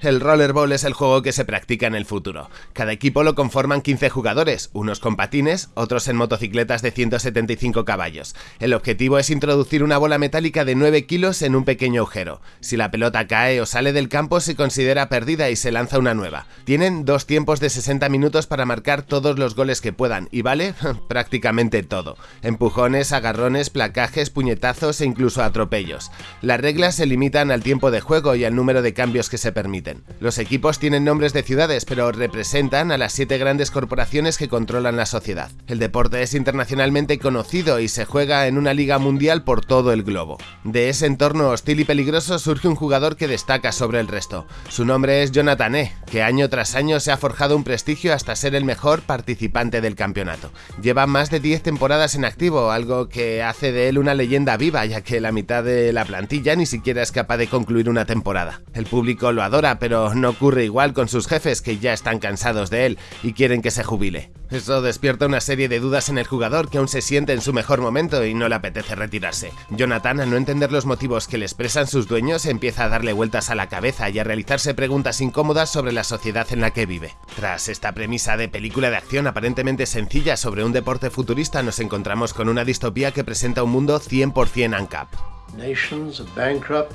El rollerball es el juego que se practica en el futuro. Cada equipo lo conforman 15 jugadores, unos con patines, otros en motocicletas de 175 caballos. El objetivo es introducir una bola metálica de 9 kilos en un pequeño agujero. Si la pelota cae o sale del campo se considera perdida y se lanza una nueva. Tienen dos tiempos de 60 minutos para marcar todos los goles que puedan y vale prácticamente todo. Empujones, agarrones, placajes, puñetazos e incluso atropellos. Las reglas se limitan al tiempo de juego y al número de cambios que se permiten. Los equipos tienen nombres de ciudades, pero representan a las siete grandes corporaciones que controlan la sociedad. El deporte es internacionalmente conocido y se juega en una liga mundial por todo el globo. De ese entorno hostil y peligroso surge un jugador que destaca sobre el resto. Su nombre es Jonathan E., que año tras año se ha forjado un prestigio hasta ser el mejor participante del campeonato. Lleva más de 10 temporadas en activo, algo que hace de él una leyenda viva, ya que la mitad de la plantilla ni siquiera es capaz de concluir una temporada. El público lo adora, pero no ocurre igual con sus jefes que ya están cansados de él y quieren que se jubile. Eso despierta una serie de dudas en el jugador que aún se siente en su mejor momento y no le apetece retirarse. Jonathan, al no entender los motivos que le expresan sus dueños, empieza a darle vueltas a la cabeza y a realizarse preguntas incómodas sobre la sociedad en la que vive. Tras esta premisa de película de acción aparentemente sencilla sobre un deporte futurista, nos encontramos con una distopía que presenta un mundo 100% ANCAP. Nations bankrupt,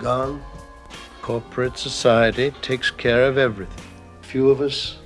gone. Corporate society takes care of everything. Few of us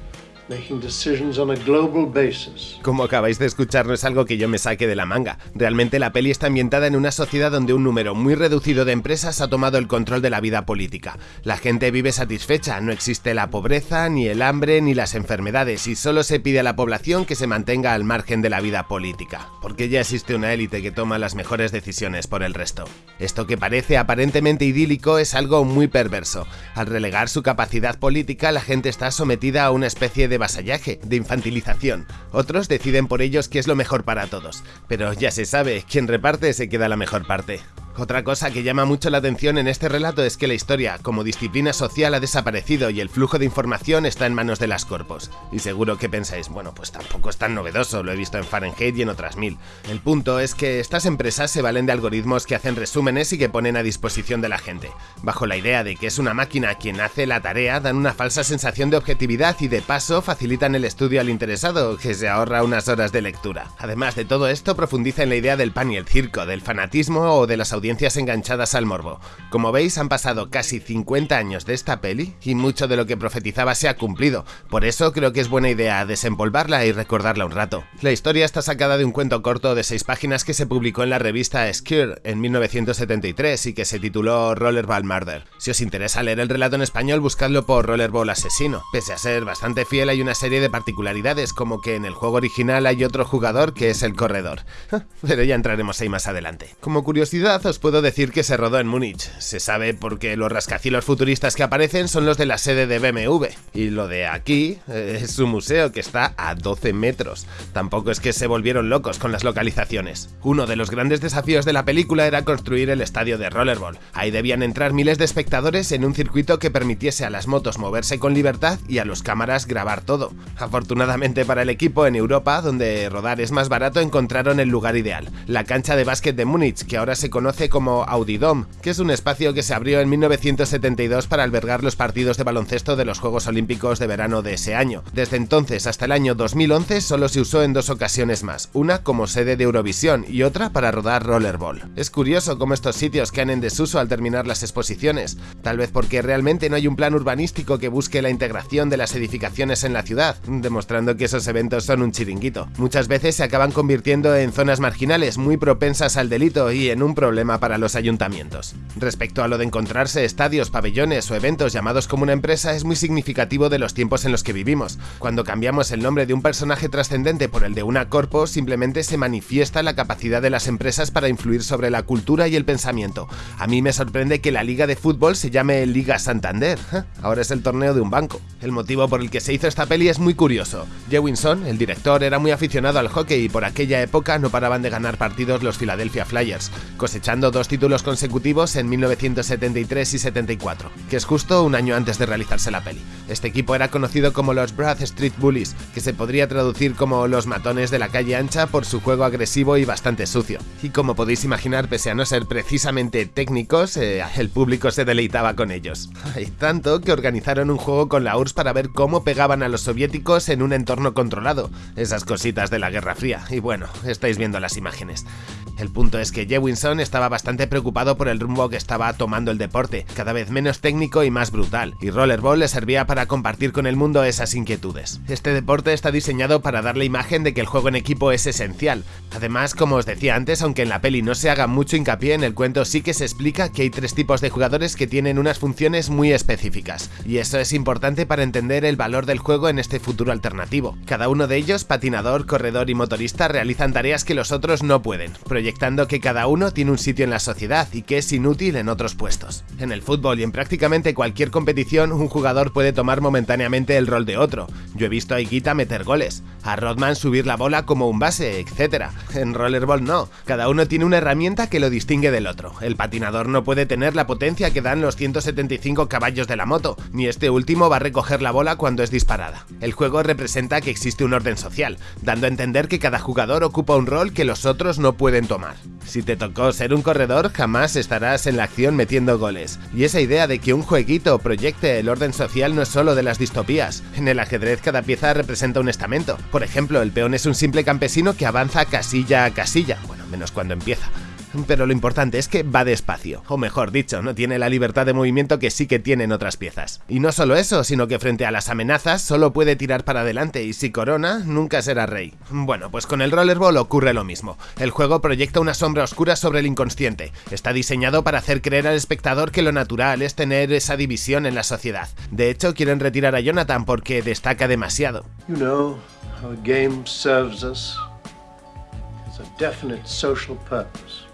como acabáis de escuchar, no es algo que yo me saque de la manga. Realmente la peli está ambientada en una sociedad donde un número muy reducido de empresas ha tomado el control de la vida política. La gente vive satisfecha, no existe la pobreza, ni el hambre, ni las enfermedades, y solo se pide a la población que se mantenga al margen de la vida política, porque ya existe una élite que toma las mejores decisiones por el resto. Esto que parece aparentemente idílico es algo muy perverso. Al relegar su capacidad política, la gente está sometida a una especie de vasallaje, de infantilización. Otros deciden por ellos qué es lo mejor para todos. Pero ya se sabe, quien reparte se queda la mejor parte. Otra cosa que llama mucho la atención en este relato es que la historia, como disciplina social, ha desaparecido y el flujo de información está en manos de las corpos. Y seguro que pensáis, bueno, pues tampoco es tan novedoso, lo he visto en Fahrenheit y en otras mil. El punto es que estas empresas se valen de algoritmos que hacen resúmenes y que ponen a disposición de la gente. Bajo la idea de que es una máquina quien hace la tarea, dan una falsa sensación de objetividad y de paso facilitan el estudio al interesado, que se ahorra unas horas de lectura. Además de todo esto, profundiza en la idea del pan y el circo, del fanatismo o de las audiencias enganchadas al morbo. Como veis, han pasado casi 50 años de esta peli y mucho de lo que profetizaba se ha cumplido, por eso creo que es buena idea desempolvarla y recordarla un rato. La historia está sacada de un cuento corto de 6 páginas que se publicó en la revista Skir en 1973 y que se tituló Rollerball Murder. Si os interesa leer el relato en español, buscadlo por Rollerball Asesino. Pese a ser bastante fiel, hay una serie de particularidades, como que en el juego original hay otro jugador que es el corredor. Pero ya entraremos ahí más adelante. Como curiosidad, os puedo decir que se rodó en Múnich. Se sabe porque los rascacielos futuristas que aparecen son los de la sede de BMW. Y lo de aquí eh, es un museo que está a 12 metros. Tampoco es que se volvieron locos con las localizaciones. Uno de los grandes desafíos de la película era construir el estadio de Rollerball. Ahí debían entrar miles de espectadores en un circuito que permitiese a las motos moverse con libertad y a los cámaras grabar todo. Afortunadamente para el equipo, en Europa, donde rodar es más barato, encontraron el lugar ideal. La cancha de básquet de Múnich, que ahora se conoce como Audidom, que es un espacio que se abrió en 1972 para albergar los partidos de baloncesto de los Juegos Olímpicos de verano de ese año. Desde entonces hasta el año 2011 solo se usó en dos ocasiones más, una como sede de Eurovisión y otra para rodar rollerball. Es curioso cómo estos sitios caen en desuso al terminar las exposiciones, tal vez porque realmente no hay un plan urbanístico que busque la integración de las edificaciones en la ciudad, demostrando que esos eventos son un chiringuito. Muchas veces se acaban convirtiendo en zonas marginales muy propensas al delito y en un problema para los ayuntamientos. Respecto a lo de encontrarse estadios, pabellones o eventos llamados como una empresa es muy significativo de los tiempos en los que vivimos. Cuando cambiamos el nombre de un personaje trascendente por el de una corpo, simplemente se manifiesta la capacidad de las empresas para influir sobre la cultura y el pensamiento. A mí me sorprende que la liga de fútbol se llame Liga Santander. Ahora es el torneo de un banco. El motivo por el que se hizo esta peli es muy curioso. Jewinson, el director, era muy aficionado al hockey y por aquella época no paraban de ganar partidos los Philadelphia Flyers, cosechando dos títulos consecutivos en 1973 y 74, que es justo un año antes de realizarse la peli. Este equipo era conocido como los Broad Street Bullies, que se podría traducir como los matones de la calle ancha por su juego agresivo y bastante sucio. Y como podéis imaginar, pese a no ser precisamente técnicos, eh, el público se deleitaba con ellos. Hay tanto que organizaron un juego con la URSS para ver cómo pegaban a los soviéticos en un entorno controlado. Esas cositas de la Guerra Fría. Y bueno, estáis viendo las imágenes. El punto es que Jewinson estaba bastante preocupado por el rumbo que estaba tomando el deporte, cada vez menos técnico y más brutal, y Rollerball le servía para compartir con el mundo esas inquietudes. Este deporte está diseñado para dar la imagen de que el juego en equipo es esencial. Además, como os decía antes, aunque en la peli no se haga mucho hincapié, en el cuento sí que se explica que hay tres tipos de jugadores que tienen unas funciones muy específicas, y eso es importante para entender el valor del juego en este futuro alternativo. Cada uno de ellos, patinador, corredor y motorista, realizan tareas que los otros no pueden, proyectando que cada uno tiene un sitio en la sociedad y que es inútil en otros puestos. En el fútbol y en prácticamente cualquier competición, un jugador puede tomar momentáneamente el rol de otro. Yo he visto a Iguita meter goles, a Rodman subir la bola como un base, etc. En rollerball no, cada uno tiene una herramienta que lo distingue del otro. El patinador no puede tener la potencia que dan los 175 caballos de la moto, ni este último va a recoger la bola cuando es disparada. El juego representa que existe un orden social, dando a entender que cada jugador ocupa un rol que los otros no pueden tomar si te tocó ser un corredor, jamás estarás en la acción metiendo goles. Y esa idea de que un jueguito proyecte el orden social no es solo de las distopías. En el ajedrez cada pieza representa un estamento. Por ejemplo, el peón es un simple campesino que avanza casilla a casilla, bueno, menos cuando empieza pero lo importante es que va despacio, o mejor dicho, no tiene la libertad de movimiento que sí que tienen otras piezas. Y no solo eso, sino que frente a las amenazas solo puede tirar para adelante y si corona, nunca será rey. Bueno, pues con el Rollerball ocurre lo mismo. El juego proyecta una sombra oscura sobre el inconsciente. Está diseñado para hacer creer al espectador que lo natural es tener esa división en la sociedad. De hecho, quieren retirar a Jonathan porque destaca demasiado. You know, how a game serves us. a definite social purpose.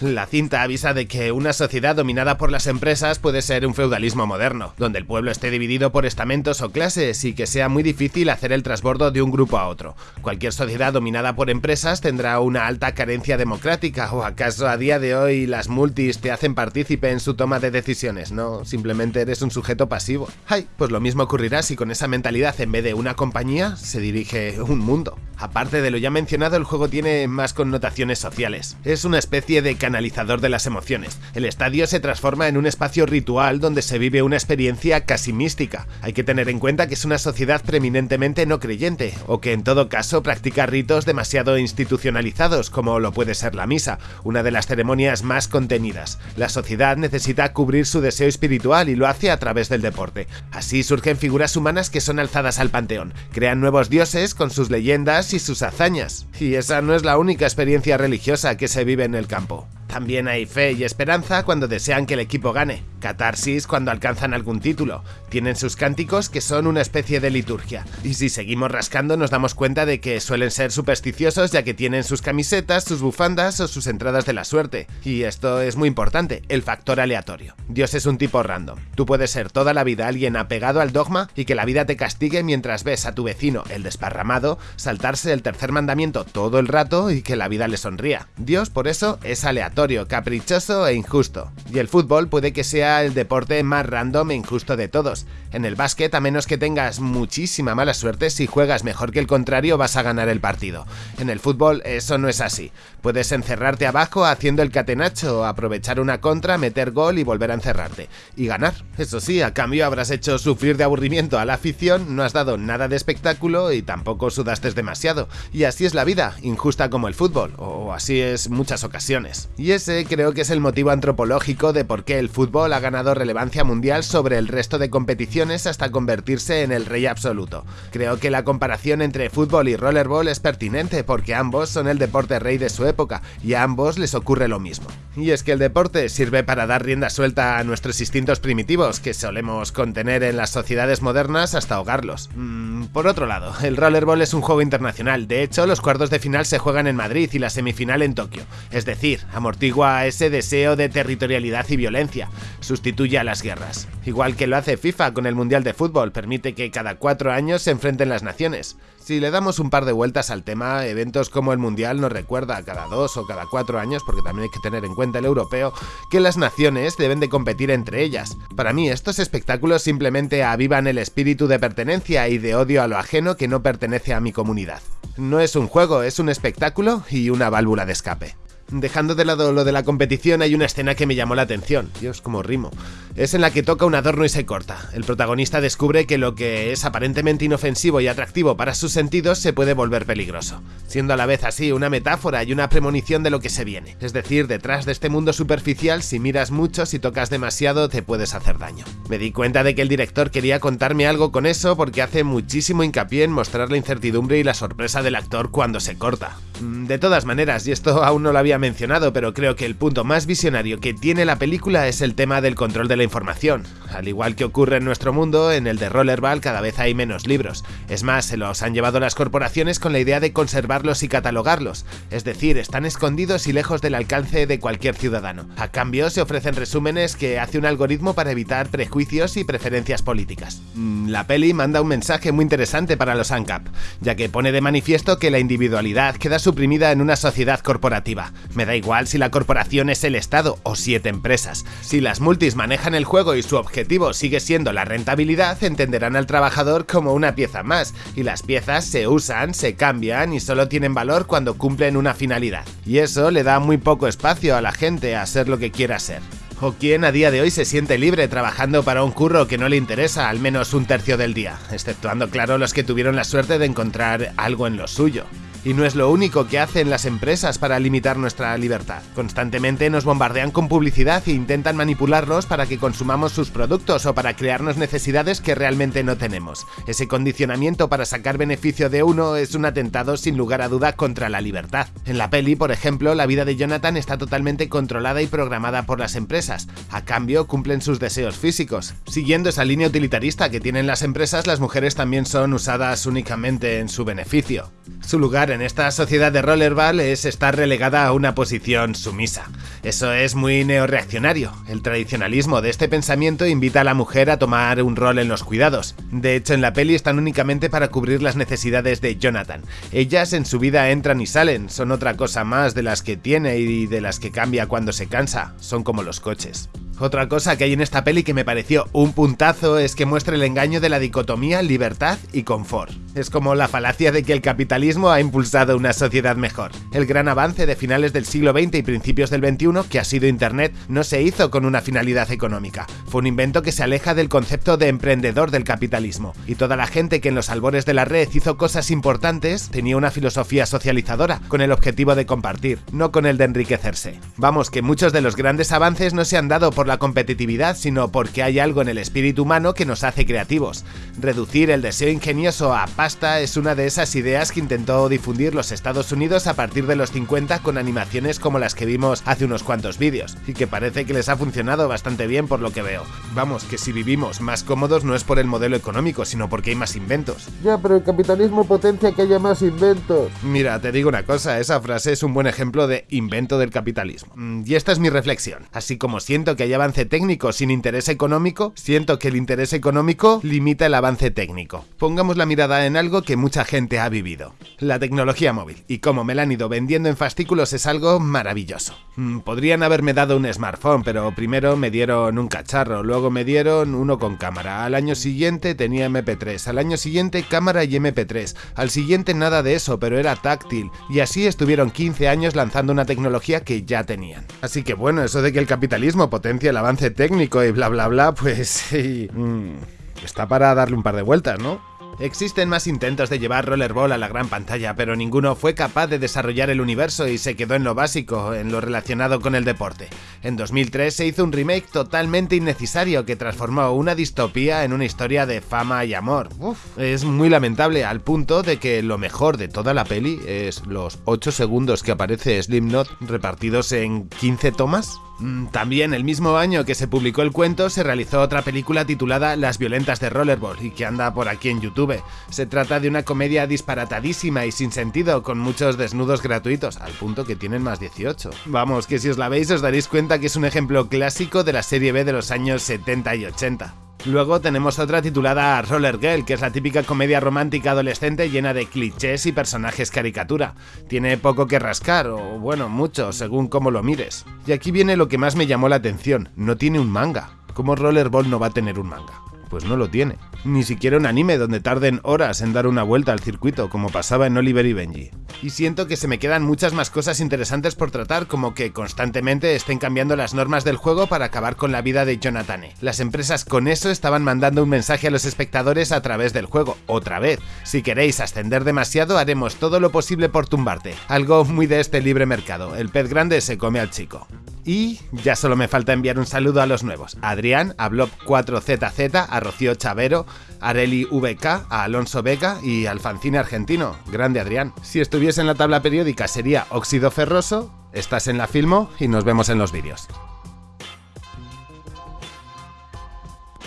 La cinta avisa de que una sociedad dominada por las empresas puede ser un feudalismo moderno, donde el pueblo esté dividido por estamentos o clases y que sea muy difícil hacer el transbordo de un grupo a otro. Cualquier sociedad dominada por empresas tendrá una alta carencia democrática, o acaso a día de hoy las multis te hacen partícipe en su toma de decisiones, no, simplemente eres un sujeto pasivo. Ay, pues lo mismo ocurrirá si con esa mentalidad en vez de una compañía se dirige un mundo. Aparte de lo ya mencionado, el juego tiene más connotaciones sociales. Es una especie de canalizador de las emociones. El estadio se transforma en un espacio ritual donde se vive una experiencia casi mística. Hay que tener en cuenta que es una sociedad preeminentemente no creyente, o que en todo caso practica ritos demasiado institucionalizados, como lo puede ser la misa, una de las ceremonias más contenidas. La sociedad necesita cubrir su deseo espiritual y lo hace a través del deporte. Así surgen figuras humanas que son alzadas al panteón, crean nuevos dioses con sus leyendas y sus hazañas. Y esa no es la única experiencia religiosa que se vive en el campo. También hay fe y esperanza cuando desean que el equipo gane, catarsis cuando alcanzan algún título, tienen sus cánticos que son una especie de liturgia, y si seguimos rascando nos damos cuenta de que suelen ser supersticiosos ya que tienen sus camisetas, sus bufandas o sus entradas de la suerte, y esto es muy importante, el factor aleatorio. Dios es un tipo random, tú puedes ser toda la vida alguien apegado al dogma y que la vida te castigue mientras ves a tu vecino, el desparramado, saltarse el tercer mandamiento todo el rato y que la vida le sonría. Dios por eso es aleatorio caprichoso e injusto. Y el fútbol puede que sea el deporte más random e injusto de todos. En el básquet, a menos que tengas muchísima mala suerte, si juegas mejor que el contrario vas a ganar el partido. En el fútbol eso no es así. Puedes encerrarte abajo haciendo el catenacho, aprovechar una contra, meter gol y volver a encerrarte. Y ganar. Eso sí, a cambio habrás hecho sufrir de aburrimiento a la afición, no has dado nada de espectáculo y tampoco sudaste demasiado. Y así es la vida, injusta como el fútbol, o así es muchas ocasiones. Y ese creo que es el motivo antropológico de por qué el fútbol ha ganado relevancia mundial sobre el resto de competiciones hasta convertirse en el rey absoluto. Creo que la comparación entre fútbol y rollerball es pertinente porque ambos son el deporte rey de su época y a ambos les ocurre lo mismo. Y es que el deporte sirve para dar rienda suelta a nuestros instintos primitivos que solemos contener en las sociedades modernas hasta ahogarlos. Mm, por otro lado, el rollerball es un juego internacional, de hecho los cuartos de final se juegan en Madrid y la semifinal en Tokio, es decir, amortiguar a ese deseo de territorialidad y violencia, sustituye a las guerras. Igual que lo hace FIFA con el Mundial de Fútbol, permite que cada cuatro años se enfrenten las naciones. Si le damos un par de vueltas al tema, eventos como el Mundial nos recuerda cada dos o cada cuatro años, porque también hay que tener en cuenta el europeo, que las naciones deben de competir entre ellas. Para mí, estos espectáculos simplemente avivan el espíritu de pertenencia y de odio a lo ajeno que no pertenece a mi comunidad. No es un juego, es un espectáculo y una válvula de escape. Dejando de lado lo de la competición, hay una escena que me llamó la atención. Dios, como rimo. Es en la que toca un adorno y se corta. El protagonista descubre que lo que es aparentemente inofensivo y atractivo para sus sentidos se puede volver peligroso, siendo a la vez así una metáfora y una premonición de lo que se viene. Es decir, detrás de este mundo superficial, si miras mucho, si tocas demasiado, te puedes hacer daño. Me di cuenta de que el director quería contarme algo con eso porque hace muchísimo hincapié en mostrar la incertidumbre y la sorpresa del actor cuando se corta. Mm, de todas maneras, y esto aún no lo había mencionado, pero creo que el punto más visionario que tiene la película es el tema del control de la información. Al igual que ocurre en nuestro mundo, en el de Rollerball cada vez hay menos libros. Es más, se los han llevado las corporaciones con la idea de conservarlos y catalogarlos, es decir, están escondidos y lejos del alcance de cualquier ciudadano. A cambio, se ofrecen resúmenes que hace un algoritmo para evitar prejuicios y preferencias políticas. Mm, la peli manda un mensaje muy interesante para los ANCAP, ya que pone de manifiesto que la individualidad queda suprimida en una sociedad corporativa. Me da igual si la corporación es el Estado o siete empresas. Si las multis manejan el juego y su objetivo sigue siendo la rentabilidad, entenderán al trabajador como una pieza más, y las piezas se usan, se cambian y solo tienen valor cuando cumplen una finalidad. Y eso le da muy poco espacio a la gente a ser lo que quiera ser. ¿O quién a día de hoy se siente libre trabajando para un curro que no le interesa al menos un tercio del día? Exceptuando, claro, los que tuvieron la suerte de encontrar algo en lo suyo. Y no es lo único que hacen las empresas para limitar nuestra libertad. Constantemente nos bombardean con publicidad e intentan manipularnos para que consumamos sus productos o para crearnos necesidades que realmente no tenemos. Ese condicionamiento para sacar beneficio de uno es un atentado sin lugar a duda contra la libertad. En la peli, por ejemplo, la vida de Jonathan está totalmente controlada y programada por las empresas. A cambio, cumplen sus deseos físicos. Siguiendo esa línea utilitarista que tienen las empresas, las mujeres también son usadas únicamente en su beneficio. Su lugar en esta sociedad de rollerball es estar relegada a una posición sumisa. Eso es muy neoreaccionario. El tradicionalismo de este pensamiento invita a la mujer a tomar un rol en los cuidados. De hecho, en la peli están únicamente para cubrir las necesidades de Jonathan. Ellas en su vida entran y salen, son otra cosa más de las que tiene y de las que cambia cuando se cansa. Son como los coches. Otra cosa que hay en esta peli que me pareció un puntazo es que muestra el engaño de la dicotomía libertad y confort. Es como la falacia de que el capitalismo ha impulsado una sociedad mejor. El gran avance de finales del siglo XX y principios del XXI, que ha sido Internet, no se hizo con una finalidad económica. Fue un invento que se aleja del concepto de emprendedor del capitalismo. Y toda la gente que en los albores de la red hizo cosas importantes tenía una filosofía socializadora, con el objetivo de compartir, no con el de enriquecerse. Vamos, que muchos de los grandes avances no se han dado por la competitividad, sino porque hay algo en el espíritu humano que nos hace creativos. Reducir el deseo ingenioso a pasta es una de esas ideas que intentó difundir los Estados Unidos a partir de los 50 con animaciones como las que vimos hace unos cuantos vídeos, y que parece que les ha funcionado bastante bien por lo que veo. Vamos, que si vivimos más cómodos no es por el modelo económico, sino porque hay más inventos. Ya, pero el capitalismo potencia que haya más inventos. Mira, te digo una cosa, esa frase es un buen ejemplo de invento del capitalismo. Mm, Y esta es mi reflexión. Así como siento que hay avance técnico sin interés económico, siento que el interés económico limita el avance técnico. Pongamos la mirada en algo que mucha gente ha vivido. La tecnología móvil. Y como me la han ido vendiendo en fascículos es algo maravilloso. Mm, Podrían haberme dado un smartphone, pero primero me dieron un cacharro, luego me dieron uno con cámara. Al año siguiente tenía MP3, al año siguiente cámara y MP3, al siguiente nada de eso, pero era táctil. Y así estuvieron 15 años lanzando una tecnología que ya tenían. Así que bueno, eso de que el capitalismo potencia el avance técnico y bla bla bla, pues sí, mm, está para darle un par de vueltas, ¿no? Existen más intentos de llevar Rollerball a la gran pantalla, pero ninguno fue capaz de desarrollar el universo y se quedó en lo básico, en lo relacionado con el deporte. En 2003 se hizo un remake totalmente innecesario que transformó una distopía en una historia de fama y amor. Uf, es muy lamentable al punto de que lo mejor de toda la peli es los 8 segundos que aparece Slipknot repartidos en 15 tomas. Mm, También el mismo año que se publicó el cuento se realizó otra película titulada Las violentas de Rollerball y que anda por aquí en YouTube. Se trata de una comedia disparatadísima y sin sentido con muchos desnudos gratuitos, al punto que tienen más 18. Vamos, que si os la veis os daréis cuenta que es un ejemplo clásico de la serie B de los años 70 y 80. Luego tenemos otra titulada Roller Girl, que es la típica comedia romántica adolescente llena de clichés y personajes caricatura. Tiene poco que rascar, o bueno, mucho, según cómo lo mires. Y aquí viene lo que más me llamó la atención, no tiene un manga. ¿Cómo Rollerball no va a tener un manga? Pues no lo tiene. Ni siquiera un anime donde tarden horas en dar una vuelta al circuito, como pasaba en Oliver y Benji. Y siento que se me quedan muchas más cosas interesantes por tratar, como que constantemente estén cambiando las normas del juego para acabar con la vida de Jonathane. Las empresas con eso estaban mandando un mensaje a los espectadores a través del juego, otra vez. Si queréis ascender demasiado, haremos todo lo posible por tumbarte. Algo muy de este libre mercado, el pez grande se come al chico. Y ya solo me falta enviar un saludo a los nuevos. Adrián, a Blob4ZZ, a Rocío Chavero, a Areli VK, a Alonso Beca y al Fancine Argentino. Grande Adrián. Si estuviese en la tabla periódica sería óxido ferroso, estás en la Filmo y nos vemos en los vídeos.